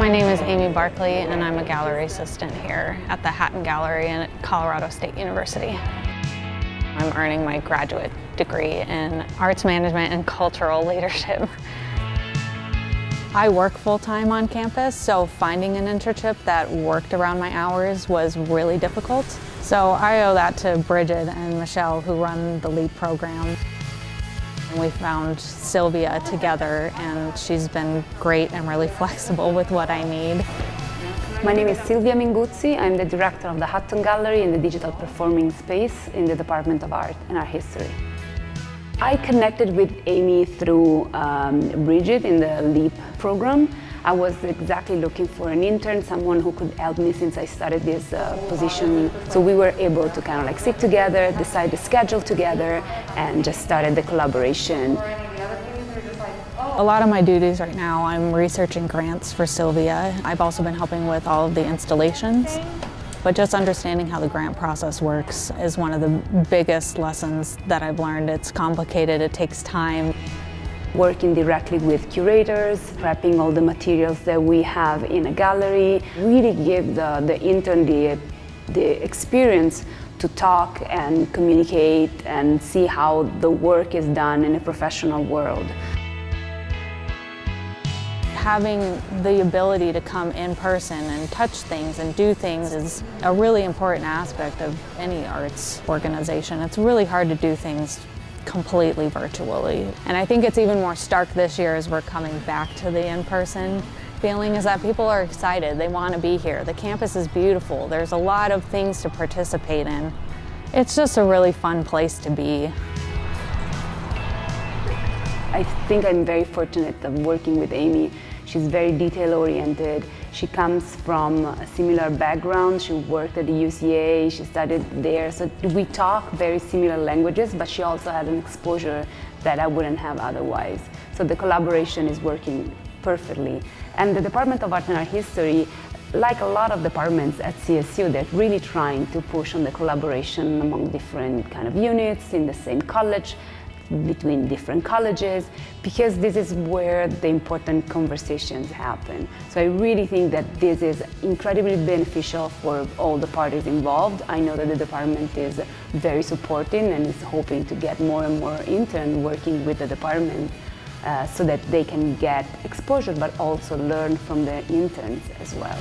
My name is Amy Barkley and I'm a gallery assistant here at the Hatton Gallery at Colorado State University. I'm earning my graduate degree in arts management and cultural leadership. I work full-time on campus, so finding an internship that worked around my hours was really difficult. So I owe that to Bridget and Michelle who run the LEAP program. We found Silvia together and she's been great and really flexible with what I need. My name is Silvia Minguzzi. I'm the director of the Hatton Gallery in the digital performing space in the Department of Art and Art History. I connected with Amy through um, Bridget in the LEAP program. I was exactly looking for an intern, someone who could help me since I started this uh, position. So we were able to kind of like sit together, decide the schedule together, and just started the collaboration. A lot of my duties right now, I'm researching grants for Silvia. I've also been helping with all of the installations. But just understanding how the grant process works is one of the biggest lessons that I've learned. It's complicated, it takes time. Working directly with curators, prepping all the materials that we have in a gallery, really give the, the intern the, the experience to talk and communicate and see how the work is done in a professional world having the ability to come in person and touch things and do things is a really important aspect of any arts organization. It's really hard to do things completely virtually. And I think it's even more stark this year as we're coming back to the in-person feeling is that people are excited. They want to be here. The campus is beautiful. There's a lot of things to participate in. It's just a really fun place to be. I think I'm very fortunate of working with Amy. She's very detail-oriented. She comes from a similar background. She worked at the UCA, she studied there. So we talk very similar languages, but she also had an exposure that I wouldn't have otherwise. So the collaboration is working perfectly. And the Department of Art and Art History like a lot of departments at CSU, they're really trying to push on the collaboration among different kind of units in the same college between different colleges because this is where the important conversations happen. So I really think that this is incredibly beneficial for all the parties involved. I know that the department is very supporting and is hoping to get more and more interns working with the department uh, so that they can get exposure but also learn from the interns as well.